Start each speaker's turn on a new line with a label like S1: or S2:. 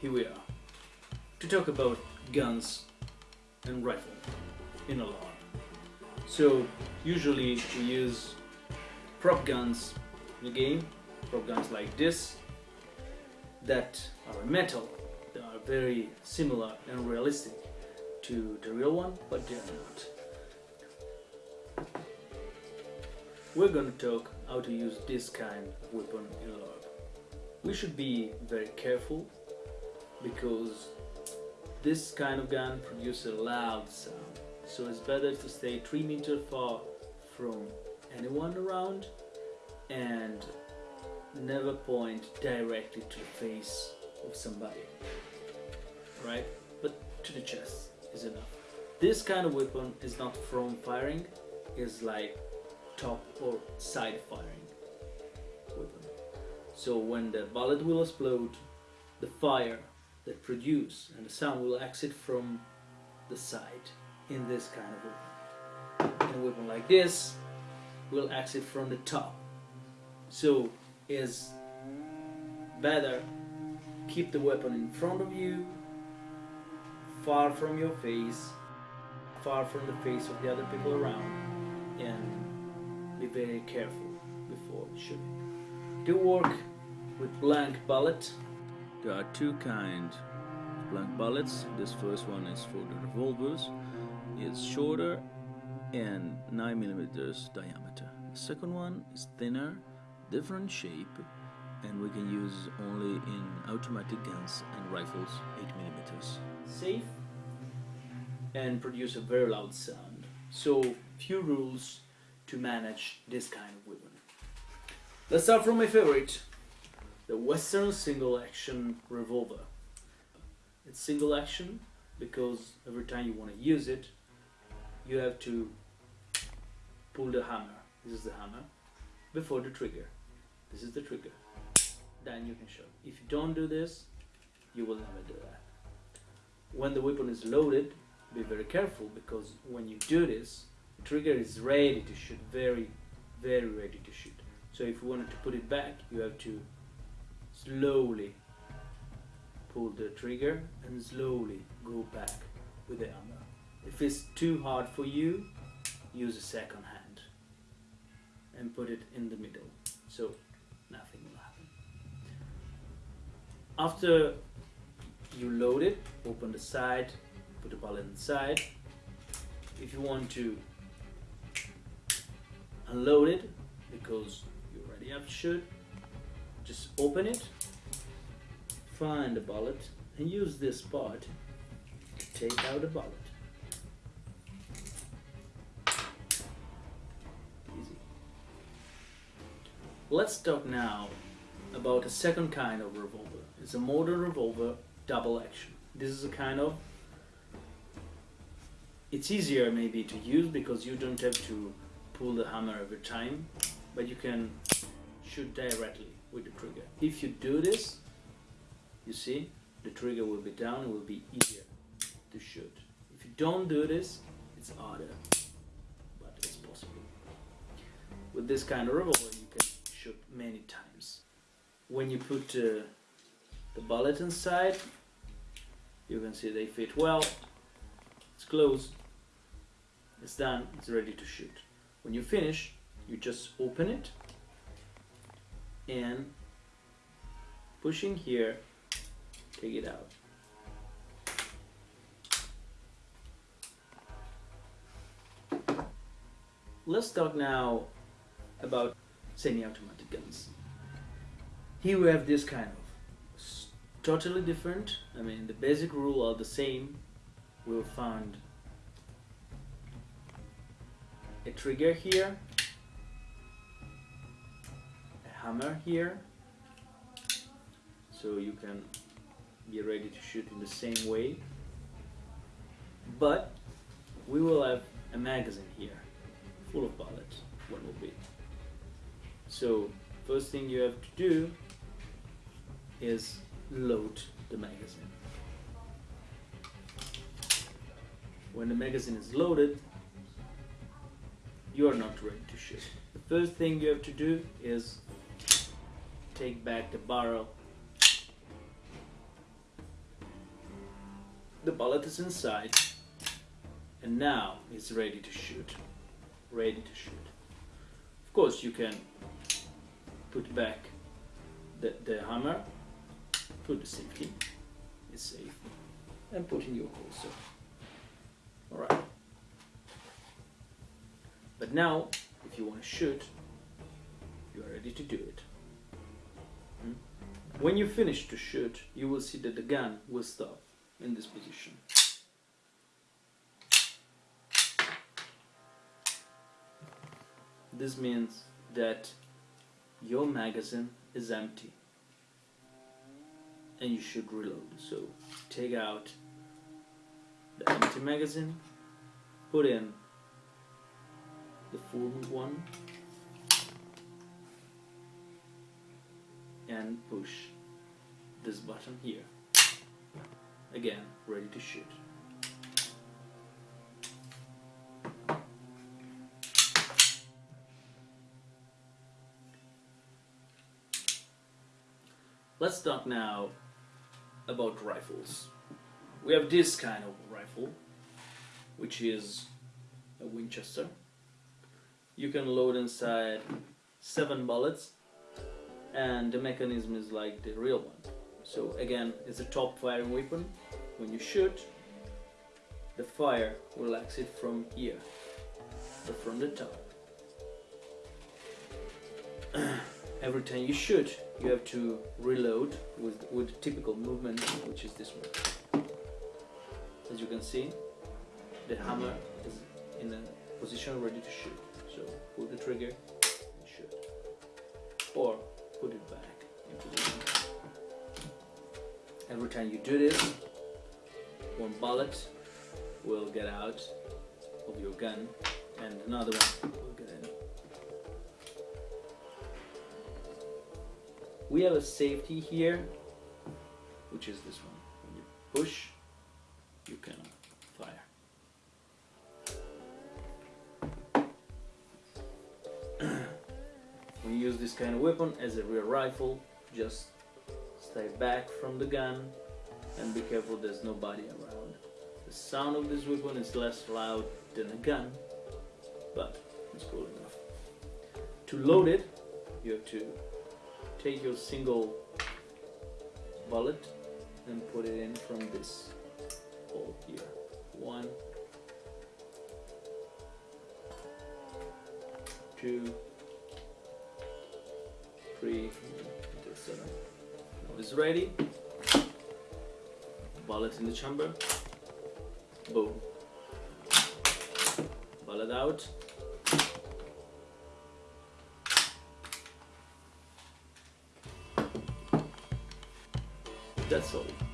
S1: here we are to talk about guns and rifle in a LARP. So usually we use prop guns in the game, prop guns like this that are metal, they are very similar and realistic to the real one, but they're not. We're gonna talk how to use this kind of weapon in LARP. We should be very careful because this kind of gun produces a loud sound. So it's better to stay 3 meters far from anyone around and never point directly to the face of somebody right? But to the chest is enough. This kind of weapon is not from firing is like top or side firing weapon. So when the bullet will explode the fire that produce and the sound will exit from the side in this kind of weapon. And a weapon like this will exit from the top. So is better keep the weapon in front of you, far from your face, far from the face of the other people around, and be very careful before shooting. Do work with blank bullet. There are two kind of blank bullets. This first one is for the revolvers. It's shorter and 9 millimeters diameter. The second one is thinner, different shape, and we can use only in automatic guns and rifles 8 millimeters. Safe and produce a very loud sound. So few rules to manage this kind of weapon. Let's start from my favorite, the Western single action revolver. It's single action because every time you want to use it, you have to pull the hammer. This is the hammer before the trigger. This is the trigger. Then you can shoot. If you don't do this, you will never do that. When the weapon is loaded, be very careful because when you do this, the trigger is ready to shoot, very, very ready to shoot. So if you wanted to put it back, you have to slowly pull the trigger and slowly go back with the hammer. If it's too hard for you, use a second hand and put it in the middle. So nothing will happen. After you load it, open the side, put the bullet inside. If you want to unload it because you already have to shoot, just open it, find the bullet and use this part to take out the bullet. Easy. Let's talk now about a second kind of revolver. It's a modern revolver double action. This is a kind of it's easier maybe to use because you don't have to pull the hammer every time but you can shoot directly with the trigger. If you do this, you see, the trigger will be down, it will be easier to shoot. If you don't do this, it's harder, but it's possible. With this kind of revolver, you can shoot many times. When you put uh, the bullet inside, you can see they fit well, it's closed, it's done, it's ready to shoot. When you finish, you just open it and pushing here, take it out. Let's talk now about semi-automatic guns. Here we have this kind of totally different. I mean, the basic rule are the same. We'll find a trigger here, hammer here, so you can be ready to shoot in the same way. But we will have a magazine here, full of bullets, one will be. So first thing you have to do is load the magazine. When the magazine is loaded, you are not ready to shoot. The first thing you have to do is take back the barrel the bullet is inside and now it's ready to shoot. Ready to shoot. Of course you can put back the, the hammer put the safety it's safe and put in your holster. Alright but now if you want to shoot you are ready to do it? When you finish to shoot you will see that the gun will stop in this position. This means that your magazine is empty and you should reload. So take out the empty magazine put in the full one and push this button here. Again ready to shoot. Let's talk now about rifles. We have this kind of rifle which is a Winchester. You can load inside seven bullets and the mechanism is like the real one. So again it's a top firing weapon. When you shoot the fire will exit from here so from the top. Every time you shoot you have to reload with with the typical movement which is this one. As you can see the hammer is in a position ready to shoot. So pull the trigger and shoot. Or put it back every time you do this one bullet will get out of your gun and another one will get in. We have a safety here which is this one. When you push you can this kind of weapon as a real rifle. Just stay back from the gun and be careful there's nobody around. The sound of this weapon is less loud than a gun but it's cool enough. To load it you have to take your single bullet and put it in from this hole here. One, two, three, until seven. Now it's ready. Bullet in the chamber. Boom. Bullet out. That's all.